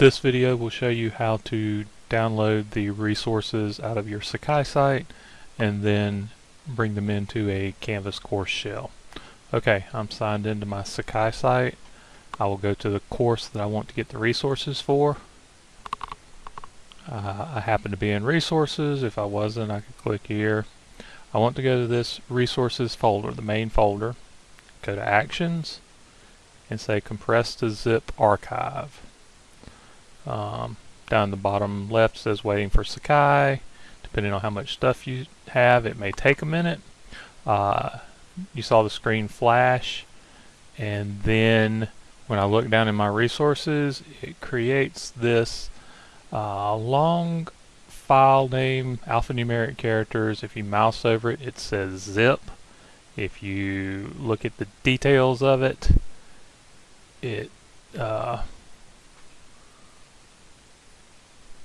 This video will show you how to download the resources out of your Sakai site and then bring them into a Canvas course shell. Okay, I'm signed into my Sakai site. I will go to the course that I want to get the resources for. Uh, I happen to be in resources. If I wasn't, I could click here. I want to go to this resources folder, the main folder. Go to actions and say compress to zip archive. Um, down the bottom left says waiting for Sakai. Depending on how much stuff you have, it may take a minute. Uh, you saw the screen flash and then when I look down in my resources it creates this uh, long file name alphanumeric characters if you mouse over it it says zip if you look at the details of it it uh,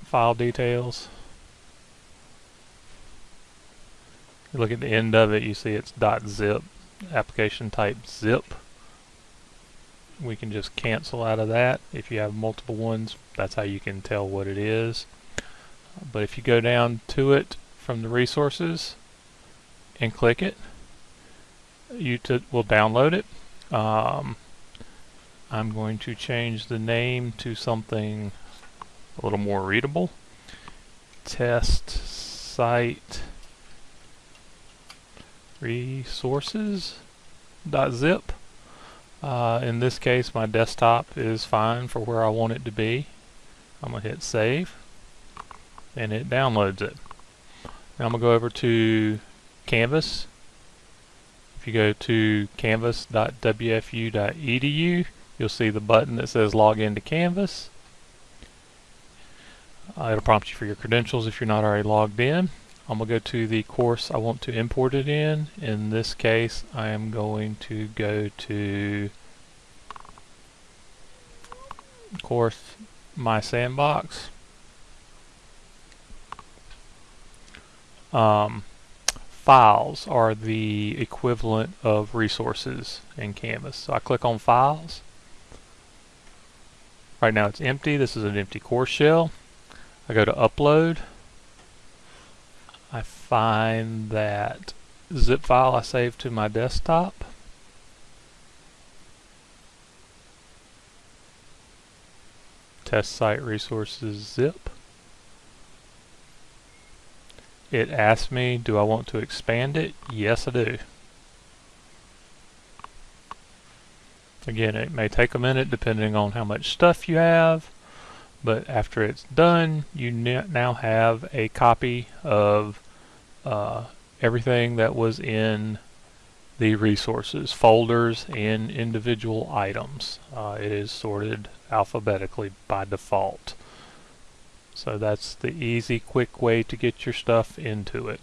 file details. You look at the end of it, you see it's .zip, application type zip. We can just cancel out of that. If you have multiple ones, that's how you can tell what it is. But if you go down to it from the resources and click it, you will download it. Um, I'm going to change the name to something a little more readable. Test site resources.zip. Uh, in this case my desktop is fine for where I want it to be. I'm going to hit save and it downloads it. Now I'm going to go over to Canvas. If you go to canvas.wfu.edu you'll see the button that says log into Canvas. Uh, it'll prompt you for your credentials if you're not already logged in. I'm going to go to the course I want to import it in. In this case, I am going to go to course My Sandbox. Um, files are the equivalent of resources in Canvas. So I click on Files. Right now it's empty. This is an empty course shell. I go to upload. I find that zip file I saved to my desktop. Test site resources zip. It asks me, do I want to expand it? Yes, I do. Again, it may take a minute depending on how much stuff you have but after it's done you now have a copy of uh, everything that was in the resources folders and individual items. Uh, it is sorted alphabetically by default. So that's the easy quick way to get your stuff into it